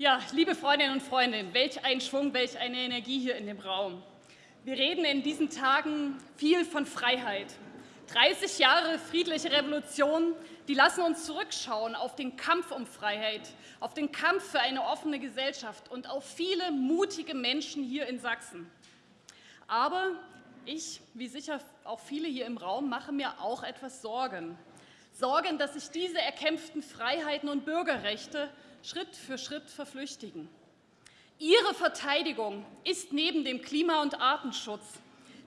Ja, liebe Freundinnen und Freunde, welch ein Schwung, welch eine Energie hier in dem Raum. Wir reden in diesen Tagen viel von Freiheit. 30 Jahre friedliche Revolution, die lassen uns zurückschauen auf den Kampf um Freiheit, auf den Kampf für eine offene Gesellschaft und auf viele mutige Menschen hier in Sachsen. Aber ich, wie sicher auch viele hier im Raum, mache mir auch etwas Sorgen. Sorgen, dass sich diese erkämpften Freiheiten und Bürgerrechte Schritt für Schritt verflüchtigen. Ihre Verteidigung ist neben dem Klima- und Artenschutz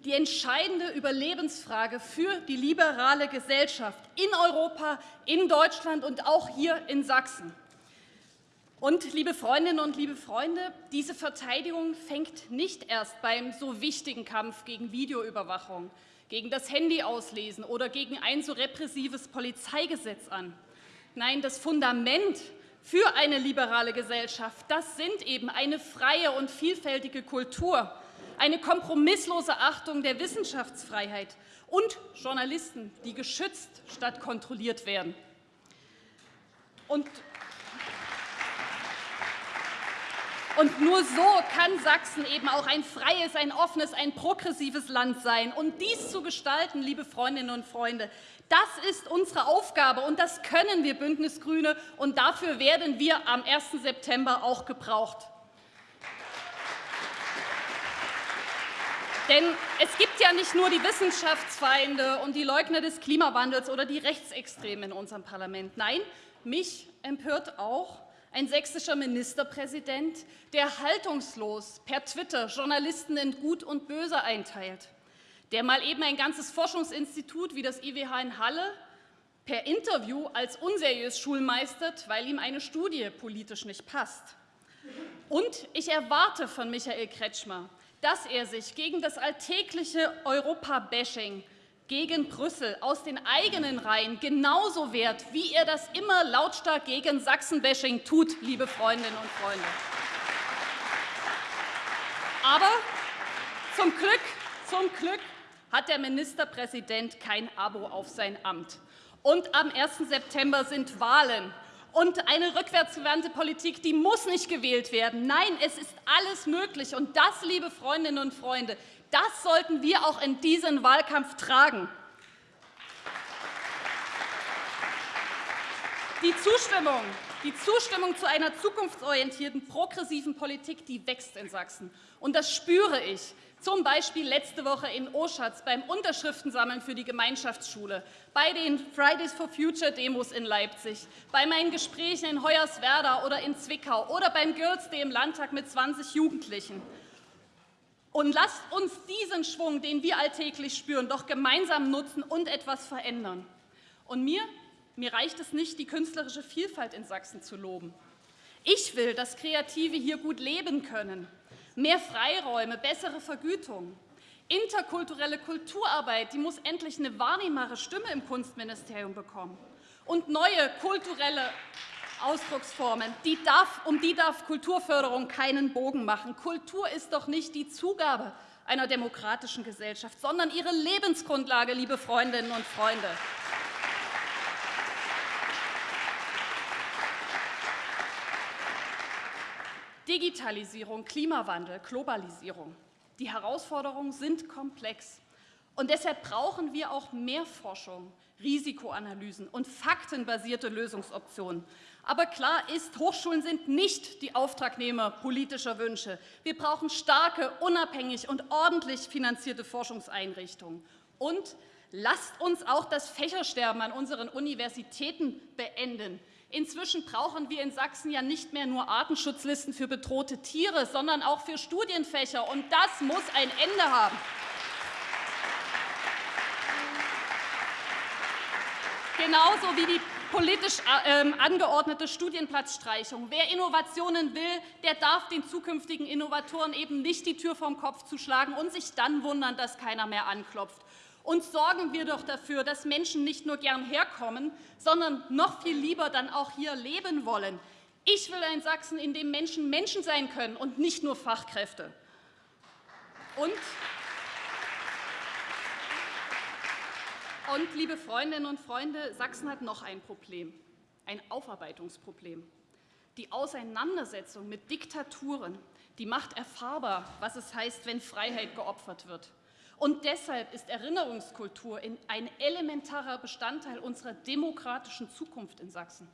die entscheidende Überlebensfrage für die liberale Gesellschaft in Europa, in Deutschland und auch hier in Sachsen. Und, liebe Freundinnen und liebe Freunde, diese Verteidigung fängt nicht erst beim so wichtigen Kampf gegen Videoüberwachung, gegen das Handyauslesen oder gegen ein so repressives Polizeigesetz an. Nein, das Fundament für eine liberale Gesellschaft, das sind eben eine freie und vielfältige Kultur, eine kompromisslose Achtung der Wissenschaftsfreiheit und Journalisten, die geschützt statt kontrolliert werden. Und Und nur so kann Sachsen eben auch ein freies, ein offenes, ein progressives Land sein. Und dies zu gestalten, liebe Freundinnen und Freunde, das ist unsere Aufgabe, und das können wir Bündnis Grüne, und dafür werden wir am 1. September auch gebraucht. Denn es gibt ja nicht nur die Wissenschaftsfeinde und die Leugner des Klimawandels oder die Rechtsextremen in unserem Parlament. Nein, mich empört auch ein sächsischer Ministerpräsident, der haltungslos per Twitter Journalisten in Gut und Böse einteilt der mal eben ein ganzes Forschungsinstitut wie das IWH in Halle per Interview als unseriös schulmeistert, weil ihm eine Studie politisch nicht passt. Und ich erwarte von Michael Kretschmer, dass er sich gegen das alltägliche Europa-Bashing gegen Brüssel aus den eigenen Reihen genauso wehrt, wie er das immer lautstark gegen Sachsen-Bashing tut, liebe Freundinnen und Freunde. Aber zum Glück, zum Glück hat der Ministerpräsident kein Abo auf sein Amt. Und am 1. September sind Wahlen. Und eine rückwärtsgewandte Politik, die muss nicht gewählt werden. Nein, es ist alles möglich. Und das, liebe Freundinnen und Freunde, das sollten wir auch in diesen Wahlkampf tragen. Die Zustimmung, die Zustimmung zu einer zukunftsorientierten, progressiven Politik, die wächst in Sachsen. Und das spüre ich. Zum Beispiel letzte Woche in Oschatz beim Unterschriftensammeln für die Gemeinschaftsschule, bei den Fridays for Future Demos in Leipzig, bei meinen Gesprächen in Hoyerswerda oder in Zwickau oder beim Girls Day im Landtag mit 20 Jugendlichen. Und lasst uns diesen Schwung, den wir alltäglich spüren, doch gemeinsam nutzen und etwas verändern. Und mir, mir reicht es nicht, die künstlerische Vielfalt in Sachsen zu loben. Ich will, dass Kreative hier gut leben können mehr Freiräume, bessere Vergütung. Interkulturelle Kulturarbeit die muss endlich eine wahrnehmbare Stimme im Kunstministerium bekommen. Und neue kulturelle Ausdrucksformen, die darf, um die darf Kulturförderung keinen Bogen machen. Kultur ist doch nicht die Zugabe einer demokratischen Gesellschaft, sondern ihre Lebensgrundlage, liebe Freundinnen und Freunde. Digitalisierung, Klimawandel, Globalisierung. Die Herausforderungen sind komplex. Und deshalb brauchen wir auch mehr Forschung, Risikoanalysen und faktenbasierte Lösungsoptionen. Aber klar ist, Hochschulen sind nicht die Auftragnehmer politischer Wünsche. Wir brauchen starke, unabhängig und ordentlich finanzierte Forschungseinrichtungen. Und lasst uns auch das Fächersterben an unseren Universitäten beenden. Inzwischen brauchen wir in Sachsen ja nicht mehr nur Artenschutzlisten für bedrohte Tiere, sondern auch für Studienfächer. Und das muss ein Ende haben. Genauso wie die politisch äh, angeordnete Studienplatzstreichung. Wer Innovationen will, der darf den zukünftigen Innovatoren eben nicht die Tür vom Kopf zuschlagen und sich dann wundern, dass keiner mehr anklopft. Und sorgen wir doch dafür, dass Menschen nicht nur gern herkommen, sondern noch viel lieber dann auch hier leben wollen. Ich will ein Sachsen, in dem Menschen Menschen sein können und nicht nur Fachkräfte. Und, und liebe Freundinnen und Freunde, Sachsen hat noch ein Problem, ein Aufarbeitungsproblem. Die Auseinandersetzung mit Diktaturen, die macht erfahrbar, was es heißt, wenn Freiheit geopfert wird. Und deshalb ist Erinnerungskultur ein elementarer Bestandteil unserer demokratischen Zukunft in Sachsen.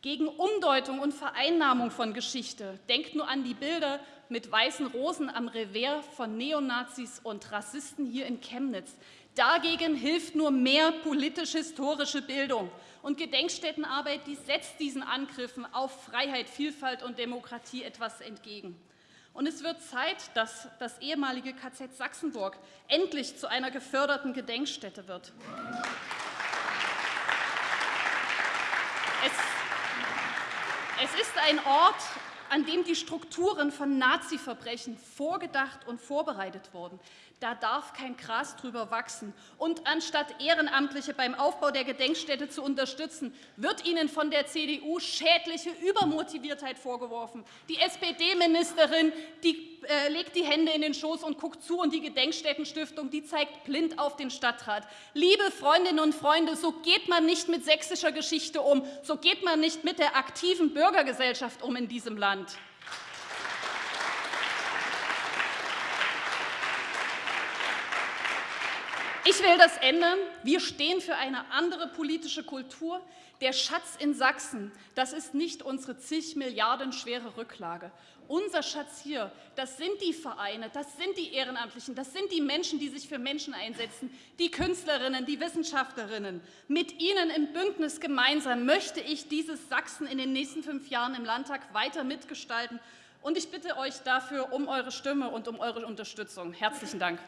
Gegen Umdeutung und Vereinnahmung von Geschichte. Denkt nur an die Bilder mit weißen Rosen am Revers von Neonazis und Rassisten hier in Chemnitz. Dagegen hilft nur mehr politisch-historische Bildung. Und Gedenkstättenarbeit, die setzt diesen Angriffen auf Freiheit, Vielfalt und Demokratie etwas entgegen. Und es wird Zeit, dass das ehemalige KZ Sachsenburg endlich zu einer geförderten Gedenkstätte wird. Es, es ist ein Ort, an dem die Strukturen von Nazi-Verbrechen vorgedacht und vorbereitet wurden. Da darf kein Gras drüber wachsen. Und anstatt Ehrenamtliche beim Aufbau der Gedenkstätte zu unterstützen, wird ihnen von der CDU schädliche Übermotiviertheit vorgeworfen. Die SPD-Ministerin äh, legt die Hände in den Schoß und guckt zu, und die Gedenkstättenstiftung die zeigt blind auf den Stadtrat. Liebe Freundinnen und Freunde, so geht man nicht mit sächsischer Geschichte um, so geht man nicht mit der aktiven Bürgergesellschaft um in diesem Land. Ich will das ändern. Wir stehen für eine andere politische Kultur. Der Schatz in Sachsen, das ist nicht unsere zig Milliarden schwere Rücklage. Unser Schatz hier, das sind die Vereine, das sind die Ehrenamtlichen, das sind die Menschen, die sich für Menschen einsetzen, die Künstlerinnen, die Wissenschaftlerinnen. Mit ihnen im Bündnis gemeinsam möchte ich dieses Sachsen in den nächsten fünf Jahren im Landtag weiter mitgestalten. Und ich bitte euch dafür um eure Stimme und um eure Unterstützung. Herzlichen Dank.